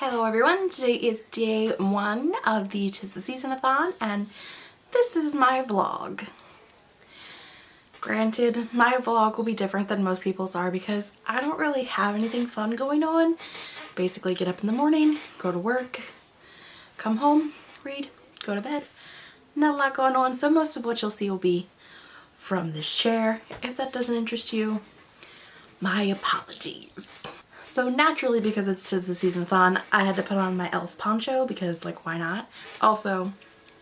Hello everyone, today is day one of the Tis the Season-a-thon and this is my vlog. Granted, my vlog will be different than most people's are because I don't really have anything fun going on. Basically get up in the morning, go to work, come home, read, go to bed. Not a lot going on, so most of what you'll see will be from this chair. If that doesn't interest you, my apologies. So naturally, because it's the Season-a-thon, I had to put on my elf poncho because, like, why not? Also,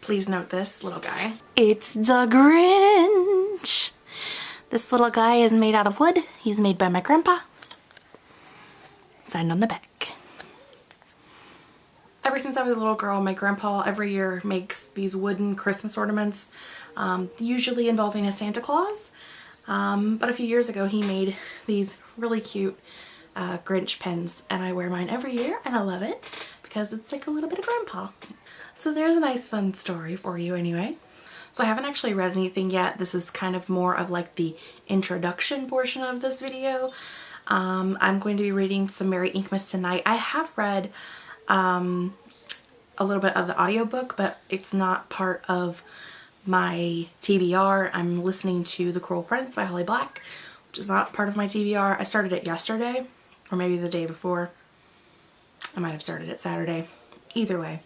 please note this little guy. It's the Grinch! This little guy is made out of wood. He's made by my grandpa. Signed on the back. Ever since I was a little girl, my grandpa every year makes these wooden Christmas ornaments, um, usually involving a Santa Claus. Um, but a few years ago he made these really cute uh, Grinch pens and I wear mine every year and I love it because it's like a little bit of grandpa. So there's a nice fun story for you anyway. So I haven't actually read anything yet. This is kind of more of like the introduction portion of this video. Um, I'm going to be reading some Merry Inkmas tonight. I have read um, a little bit of the audiobook, but it's not part of my TBR. I'm listening to The Cruel Prince by Holly Black, which is not part of my TBR. I started it yesterday or maybe the day before. I might have started it Saturday. Either way,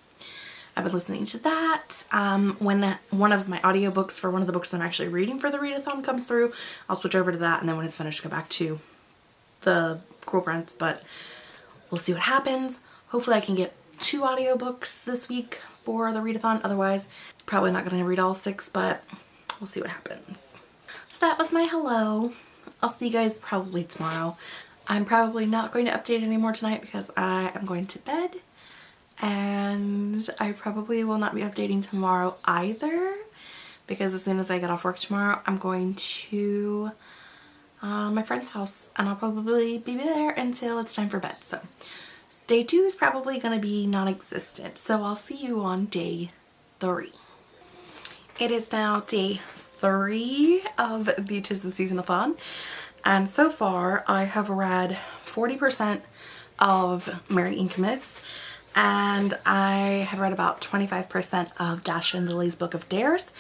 I've been listening to that. Um, when one of my audiobooks for one of the books I'm actually reading for the readathon comes through, I'll switch over to that and then when it's finished go back to the Cruel Prince, but we'll see what happens. Hopefully I can get two audiobooks this week for the readathon. Otherwise, probably not going to read all six, but we'll see what happens. So that was my hello. I'll see you guys probably tomorrow. I'm probably not going to update anymore tonight because I am going to bed. And I probably will not be updating tomorrow either because as soon as I get off work tomorrow I'm going to uh, my friend's house and I'll probably be there until it's time for bed. So day two is probably going to be non-existent. So I'll see you on day three. It is now day three of the Tis the Season-a-thon and so far I have read 40% of Merry Inkmas and I have read about 25% of Dash and Lily's Book of Dares.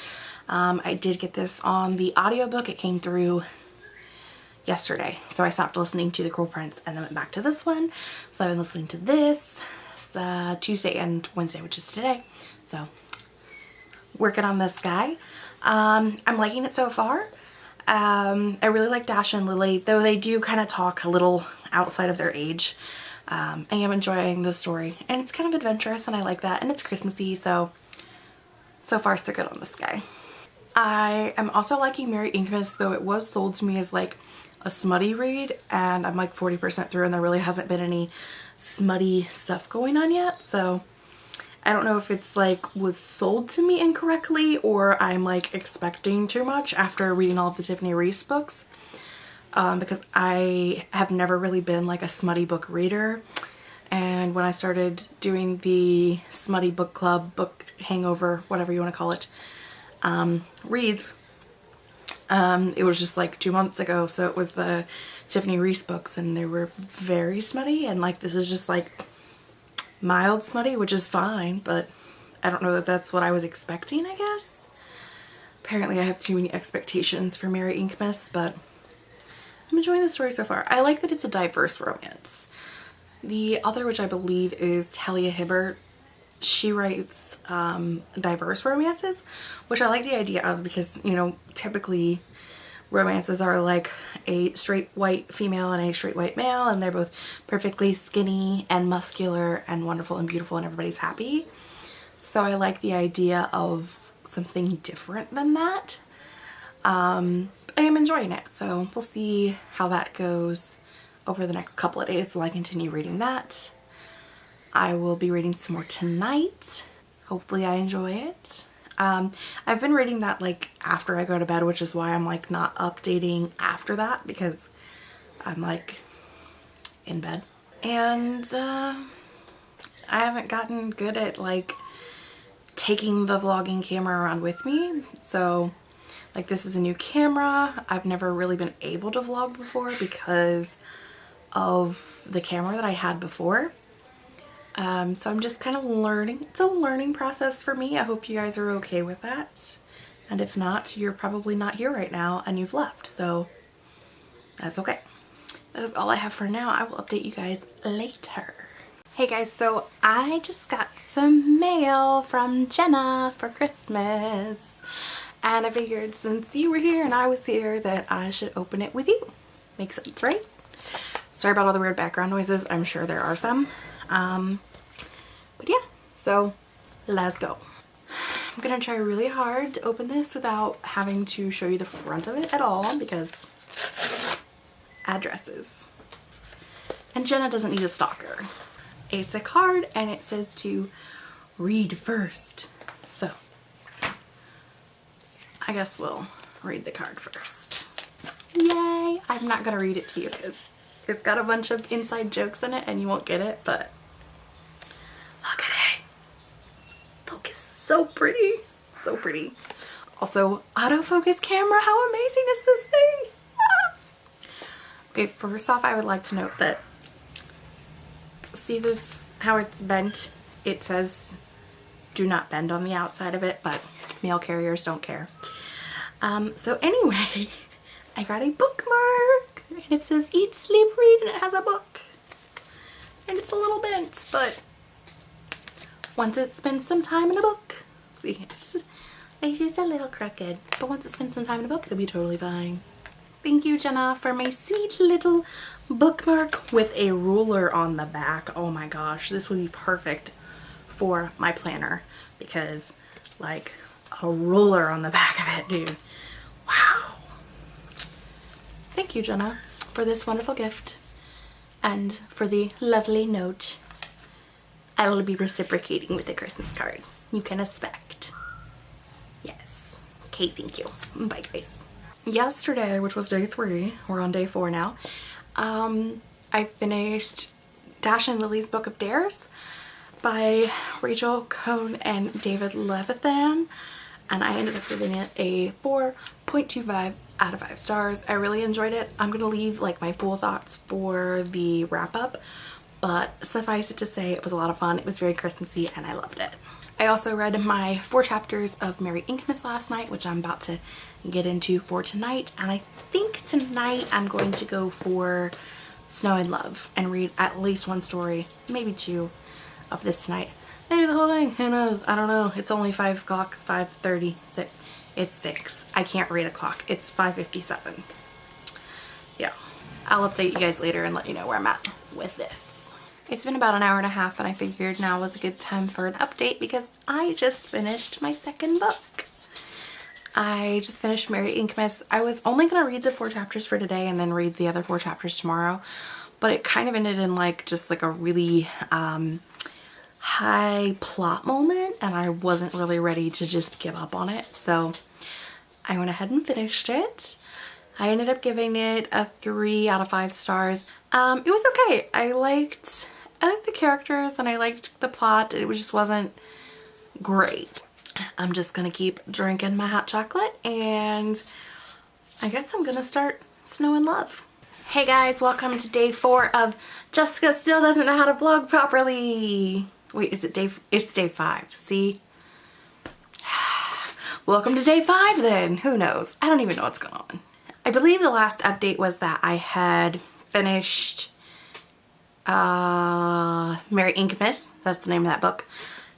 Um, I did get this on the audiobook. It came through yesterday. So I stopped listening to The Cruel Prince and then went back to this one. So I've been listening to this uh, Tuesday and Wednesday, which is today. So working on this guy. Um, I'm liking it so far. Um, I really like Dash and Lily, though they do kind of talk a little outside of their age. Um, I am enjoying the story and it's kind of adventurous and I like that and it's Christmassy so so far so good on this guy. I am also liking Merry Inkmas though it was sold to me as like a smutty read and I'm like 40% through and there really hasn't been any smutty stuff going on yet so I don't know if it's like was sold to me incorrectly or I'm like expecting too much after reading all of the Tiffany Reisz books. Um, because I have never really been like a smutty book reader. And when I started doing the smutty book club, book hangover, whatever you want to call it, um, reads, um, it was just like two months ago. So it was the Tiffany Reisz books and they were very smutty and like this is just like mild smutty, which is fine, but I don't know that that's what I was expecting, I guess. Apparently I have too many expectations for Merry Inkmas, but I'm enjoying the story so far. I like that it's a diverse romance. The author, which I believe is Talia Hibbert, she writes um, diverse romances, which I like the idea of because, you know, typically romances are like a straight white female and a straight white male and they're both perfectly skinny and muscular and wonderful and beautiful and everybody's happy. So I like the idea of something different than that. Um, I am enjoying it so we'll see how that goes over the next couple of days while I continue reading that. I will be reading some more tonight. Hopefully I enjoy it. Um, I've been reading that like after I go to bed, which is why I'm like not updating after that because I'm like in bed. And uh, I haven't gotten good at like taking the vlogging camera around with me. So like this is a new camera. I've never really been able to vlog before because of the camera that I had before. Um, so I'm just kind of learning. It's a learning process for me. I hope you guys are okay with that. And if not, you're probably not here right now and you've left. So that's okay. That is all I have for now. I will update you guys later. Hey guys, so I just got some mail from Jenna for Christmas. And I figured since you were here and I was here that I should open it with you. Makes sense, right? Sorry about all the weird background noises. I'm sure there are some. Um, but yeah, so let's go. I'm gonna try really hard to open this without having to show you the front of it at all because addresses. And Jenna doesn't need a stalker. It's a card and it says to read first. So I guess we'll read the card first. Yay! I'm not gonna read it to you because it's got a bunch of inside jokes in it and you won't get it, but look at it. Look, it's so pretty. So pretty. Also, autofocus camera. How amazing is this thing? Ah. Okay, first off, I would like to note that see this, how it's bent? It says do not bend on the outside of it, but mail carriers don't care. Um, so anyway, I got a bookmark and it says eat, sleep, read and it has a book. And it's a little bent, but once it spends some time in a book, see, it's just, it's just a little crooked, but once it spends some time in a book, it'll be totally fine. Thank you, Jenna, for my sweet little bookmark with a ruler on the back. Oh my gosh, this would be perfect for my planner because like a ruler on the back of it, dude. Wow. Thank you, Jenna, for this wonderful gift and for the lovely note. I will be reciprocating with a Christmas card. You can expect. Yes. Okay, thank you. Bye, guys. Yesterday, which was day three, we're on day four now, um, I finished Dash and Lily's Book of Dares by Rachel Cohn and David Levithan and I ended up giving it a 4.25 out of 5 stars. I really enjoyed it. I'm going to leave like my full thoughts for the wrap up but suffice it to say it was a lot of fun. It was very Christmassy and I loved it. I also read my four chapters of Merry Inkmas last night which I'm about to get into for tonight and I think tonight I'm going to go for Snow in Love and read at least one story, maybe two of this tonight. Maybe the whole thing, who knows? I don't know. It's only 5 o'clock, 5.30, it's 6. I can't read a clock. It's 5.57. Yeah. I'll update you guys later and let you know where I'm at with this. It's been about an hour and a half and I figured now was a good time for an update because I just finished my second book. I just finished Merry Inkmas. I was only going to read the four chapters for today and then read the other four chapters tomorrow. But it kind of ended in like just like a really um, high plot moment and I wasn't really ready to just give up on it. So I went ahead and finished it. I ended up giving it a three out of five stars. Um, it was okay. I liked, I liked the characters and I liked the plot. It just wasn't great. I'm just gonna keep drinking my hot chocolate and I guess I'm gonna start Snow in Love. Hey guys, welcome to day four of Jessica Still Doesn't Know How to Vlog Properly. Wait, is it day, it's day five, see? welcome to day five then, who knows? I don't even know what's going on. I believe the last update was that I had finished uh, Merry Inkmas, that's the name of that book.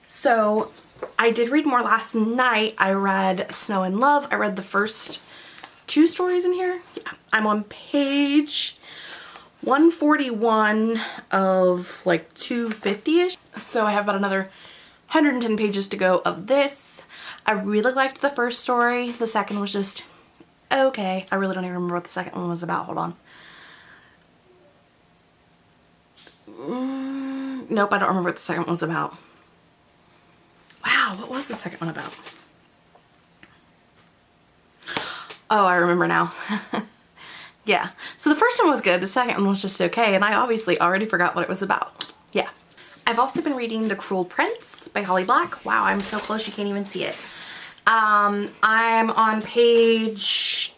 So I did read more last night. I read Snow in Love. I read the first two stories in here. Yeah, I'm on page 141 of like 250-ish. So I have about another 110 pages to go of this. I really liked the first story. The second was just okay. I really don't even remember what the second one was about. Hold on. Mm, nope, I don't remember what the second one was about. Wow, what was the second one about? Oh, I remember now. yeah, so the first one was good, the second one was just okay, and I obviously already forgot what it was about. Yeah. I've also been reading The Cruel Prince by Holly Black. Wow, I'm so close you can't even see it. Um, I'm on page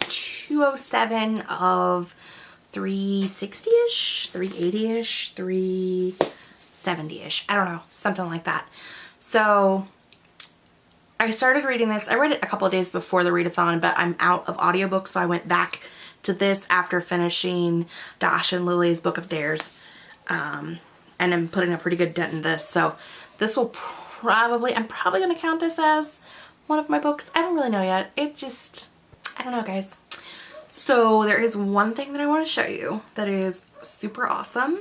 207 of 360-ish, 380-ish, 3 70-ish. I don't know, something like that. So I started reading this. I read it a couple of days before the readathon, but I'm out of audiobooks, so I went back to this after finishing Dash and Lily's Book of Dares. Um, and I'm putting a pretty good dent in this. So this will probably, I'm probably going to count this as one of my books. I don't really know yet. It just, I don't know guys. So there is one thing that I want to show you that is super awesome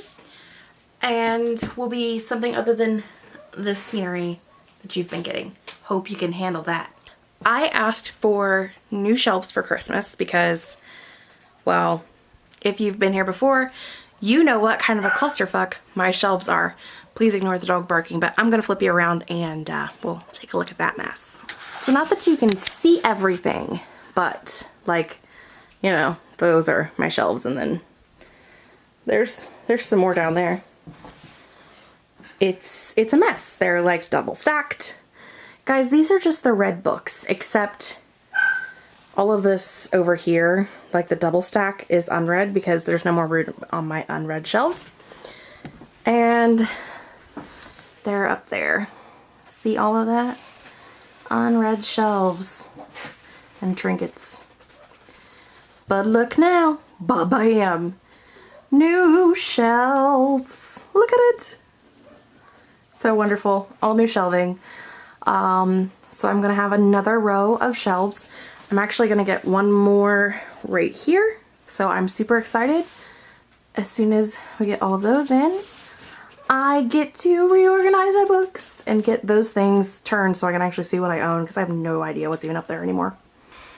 and will be something other than the scenery that you've been getting. Hope you can handle that. I asked for new shelves for Christmas because, well, if you've been here before, you know what kind of a clusterfuck my shelves are. Please ignore the dog barking, but I'm gonna flip you around and uh, we'll take a look at that mess. So not that you can see everything, but like, you know, those are my shelves and then there's there's some more down there. It's it's a mess. They're like double stacked. Guys, these are just the read books, except all of this over here, like the double stack, is unread because there's no more room on my unread shelves. And they're up there. See all of that? Unread shelves and trinkets. But look now, ba-bam! New shelves. Look at it. So wonderful. All new shelving. Um, so I'm to have another row of shelves. I'm actually to get one more right here. So I'm super excited. As soon as we get all of those in, I get to reorganize my books and get those things turned so I can actually see what I own because I have no idea what's even up there anymore.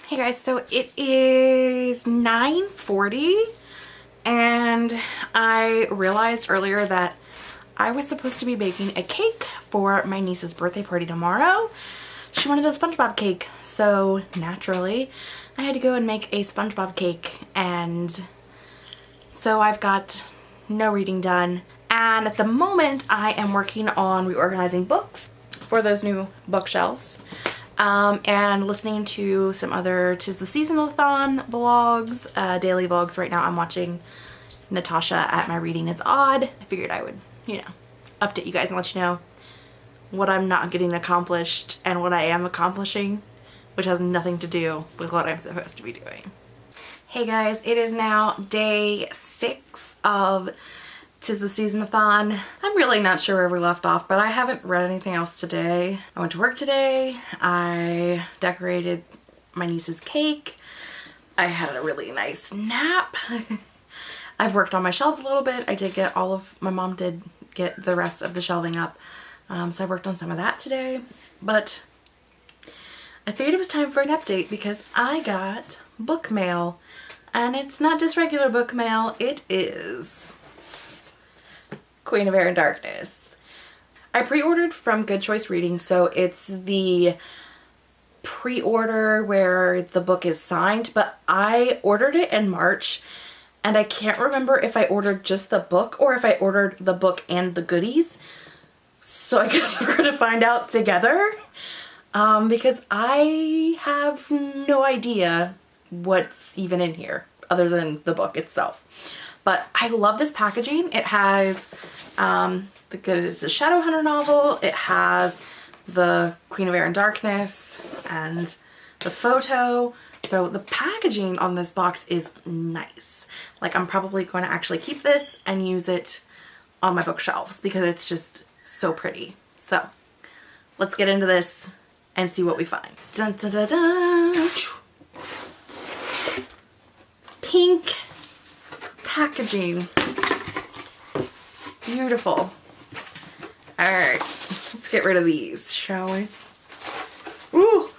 Hey guys, so it is 9.40 and I realized earlier that I was supposed to be baking a cake for my niece's birthday party tomorrow. She wanted a SpongeBob cake, so naturally I had to go and make a SpongeBob cake and so I've got no reading done. And at the moment I am working on reorganizing books for those new bookshelves um, and listening to some other Tis the Season-a-thon vlogs, uh, daily vlogs. Right now I'm watching Natasha at My Reading is Odd. I figured I would, you know, update you guys and let you know what I'm not getting accomplished and what I am accomplishing, which has nothing to do with what I'm supposed to be doing. Hey guys, it is now day six of Tis the Season-a-thon. I'm really not sure where we left off, but I haven't read anything else today. I went to work today. I decorated my niece's cake. I had a really nice nap. I've worked on my shelves a little bit. I did get all of, my mom did get the rest of the shelving up. Um, so I worked on some of that today. But I figured it was time for an update because I got book mail. And it's not just regular book mail, it is Queen of Air and Darkness. I pre-ordered from Good Choice Reading, so it's the pre-order where the book is signed, but I ordered it in March and I can't remember if I ordered just the book or if I ordered the book and the goodies. So I guess we're gonna find out together um, because I have no idea what's even in here other than the book itself. But I love this packaging. It has um, the good is the Shadowhunter novel. It has the Queen of Air and Darkness and the photo. So the packaging on this box is nice. Like I'm probably going to actually keep this and use it on my bookshelves because it's just so pretty. So let's get into this and see what we find. Dun, dun, dun, Pink packaging. Beautiful. Alright, let's get rid of these, shall we? Ooh!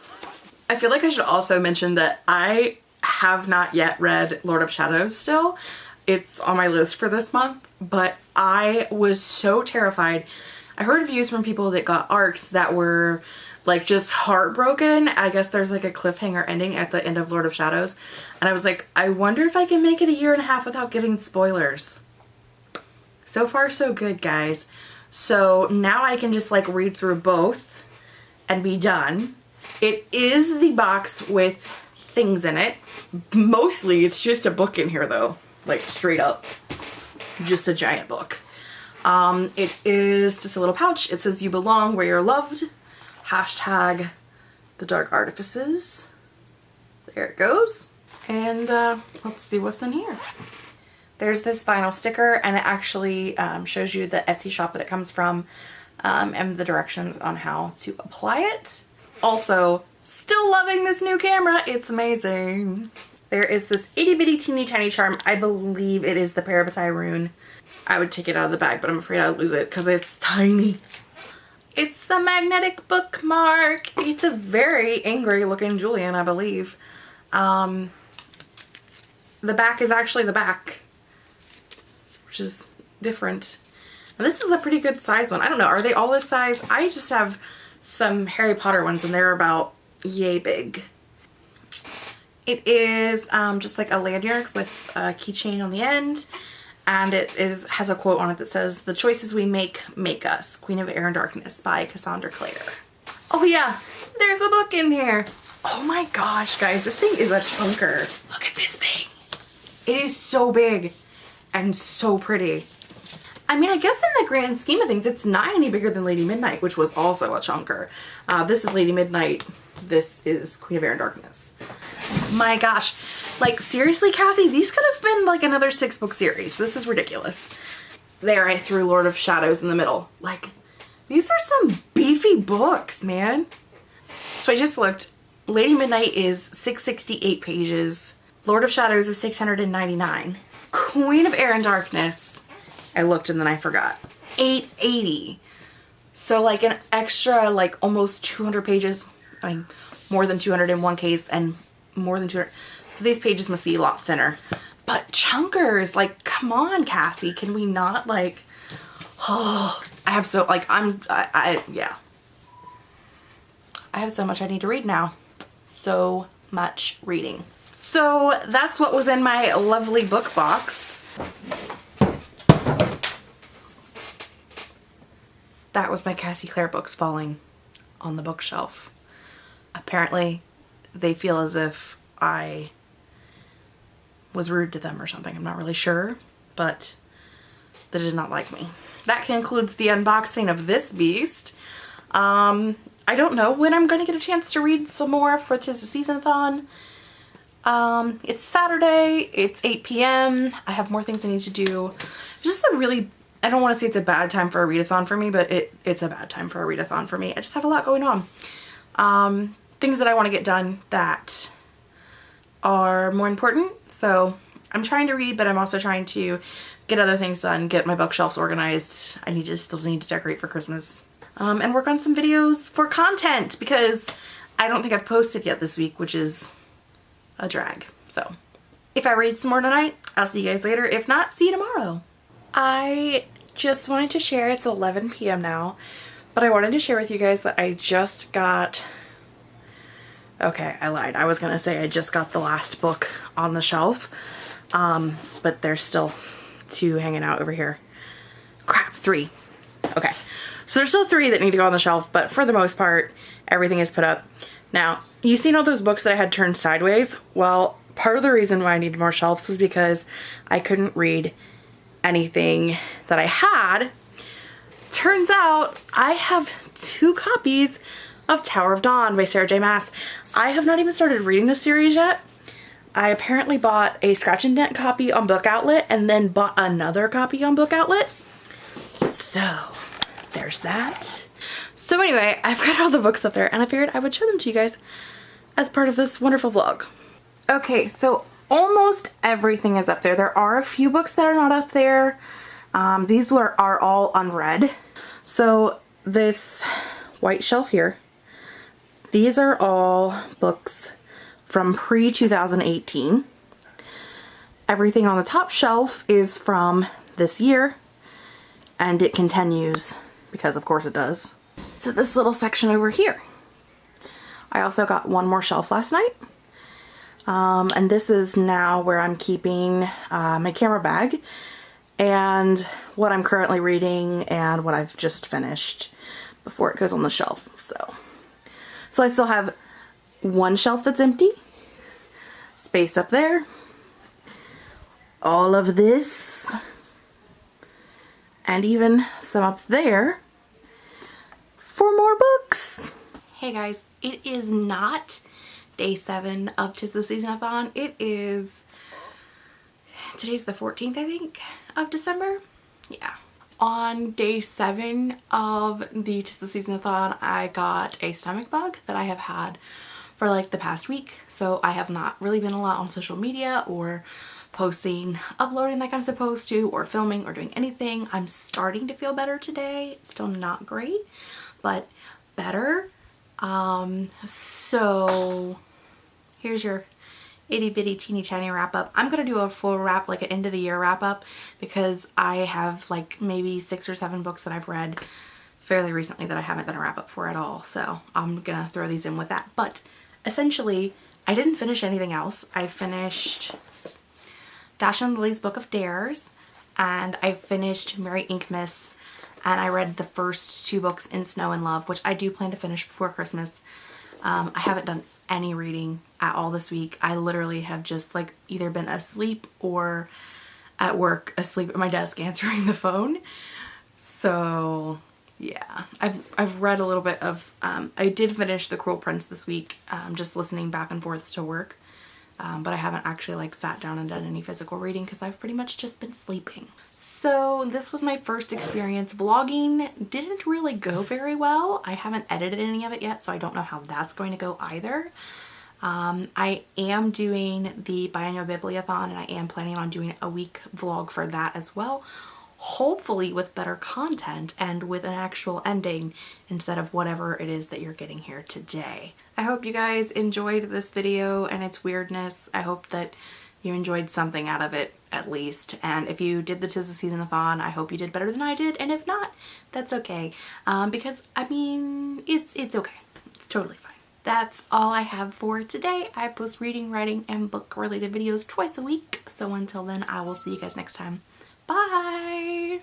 I feel like I should also mention that I have not yet read Lord of Shadows still. It's on my list for this month, but I was so terrified. I heard reviews from people that got ARCs that were like just heartbroken. I guess there's like a cliffhanger ending at the end of Lord of Shadows. And I was like, I wonder if I can make it a year and a half without getting spoilers. So far so good guys. So now I can just like read through both and be done. It is the box with things in it. Mostly it's just a book in here though. Like straight up. Just a giant book. Um, it is just a little pouch. It says you belong where you're loved. Hashtag the dark artifices. There it goes. And uh, let's see what's in here. There's this vinyl sticker and it actually um, shows you the Etsy shop that it comes from um, and the directions on how to apply it. Also, still loving this new camera. It's amazing. There is this itty bitty teeny tiny charm. I believe it is the Parabatai rune. I would take it out of the bag, but I'm afraid I'd lose it because it's tiny. It's a magnetic bookmark. It's a very angry looking Julian, I believe. Um, the back is actually the back, which is different. And this is a pretty good size one. I don't know, are they all this size? I just have some Harry Potter ones and they're about yay big. It is um, just like a lanyard with a keychain on the end and it is has a quote on it that says, the choices we make make us. Queen of Air and Darkness by Cassandra Clare. Oh yeah, there's a book in here. Oh my gosh, guys, this thing is a chunker. Look at this thing. It is so big and so pretty. I mean, I guess in the grand scheme of things, it's not any bigger than Lady Midnight, which was also a chunker. Uh, this is Lady Midnight. This is Queen of Air and Darkness. My gosh. Like, seriously, Cassie? These could have been like another six book series. This is ridiculous. There, I threw Lord of Shadows in the middle. Like, these are some beefy books, man. So I just looked. Lady Midnight is 668 pages. Lord of Shadows is 699. Queen of Air and Darkness, I looked and then I forgot. 880. So like an extra like almost 200 pages. I mean, more than 200 in one case and more than 200. So these pages must be a lot thinner. But chunkers, like, come on, Cassie. Can we not like, oh, I have so, like, I'm, I, I yeah. I have so much I need to read now. So much reading. So that's what was in my lovely book box. That was my Cassie Clare books falling on the bookshelf. Apparently they feel as if I was rude to them or something. I'm not really sure, but they did not like me. That concludes the unboxing of this beast. Um, I don't know when I'm going to get a chance to read some more for Tis the Season-a-thon. Um, it's Saturday, it's 8 p.m. I have more things I need to do. It's just a really, I don't want to say it's a bad time for a readathon for me, but it, it's a bad time for a readathon for me. I just have a lot going on. Um, things that I want to get done that are more important. So I'm trying to read, but I'm also trying to get other things done, get my bookshelves organized. I need to still need to decorate for Christmas. Um, and work on some videos for content because I don't think I've posted yet this week, which is a drag. So if I read some more tonight, I'll see you guys later. If not, see you tomorrow. I just wanted to share, it's 11 p.m. now, but I wanted to share with you guys that I just got, okay, I lied. I was going to say I just got the last book on the shelf, um, but there's still two hanging out over here. Crap, three. Okay, so there's still three that need to go on the shelf, but for the most part, everything is put up. Now, you seen all those books that I had turned sideways? Well, part of the reason why I needed more shelves is because I couldn't read anything that I had. Turns out I have two copies of Tower of Dawn by Sarah J Maas. I have not even started reading this series yet. I apparently bought a scratch and dent copy on Book Outlet and then bought another copy on Book Outlet. So there's that. So anyway, I've got all the books up there and I figured I would show them to you guys as part of this wonderful vlog. Okay, so almost everything is up there. There are a few books that are not up there. Um, these are, are all unread. So this white shelf here, these are all books from pre-2018. Everything on the top shelf is from this year and it continues because of course it does. So this little section over here. I also got one more shelf last night. Um, and this is now where I'm keeping uh, my camera bag and what I'm currently reading and what I've just finished before it goes on the shelf. So, so I still have one shelf that's empty, space up there, all of this, and even some up there for more books. Hey guys, it is not day seven of Tis the Season-a-thon. It is, today's the 14th I think of December. Yeah. On day seven of the Tis the Season-a-thon, I got a stomach bug that I have had for like the past week. So I have not really been a lot on social media or posting, uploading like I'm supposed to, or filming or doing anything. I'm starting to feel better today. still not great, but better. Um, so here's your itty bitty teeny tiny wrap up. I'm going to do a full wrap, like an end of the year wrap up because I have like maybe six or seven books that I've read fairly recently that I haven't done a wrap up for at all. So I'm going to throw these in with that. But essentially, I didn't finish anything else. I finished Dash and Lily's Book of Dares and I finished Merry Inkmas and I read the first two books in Snow in Love, which I do plan to finish before Christmas. Um, I haven't done any reading at all this week. I literally have just like either been asleep or at work asleep at my desk answering the phone. So yeah, I've, I've read a little bit of, um, I did finish The Cruel Prince this week, um, just listening back and forth to work um, but I haven't actually like sat down and done any physical reading because I've pretty much just been sleeping. So this was my first experience vlogging. Didn't really go very well. I haven't edited any of it yet so I don't know how that's going to go either. Um, I am doing the Biennial Bibliothon and I am planning on doing a week vlog for that as well hopefully with better content and with an actual ending instead of whatever it is that you're getting here today. I hope you guys enjoyed this video and its weirdness. I hope that you enjoyed something out of it at least. And if you did the Tis the Season-a-thon, I hope you did better than I did. And if not, that's okay. Um, because, I mean, it's, it's okay. It's totally fine. That's all I have for today. I post reading, writing, and book related videos twice a week. So until then, I will see you guys next time. Bye!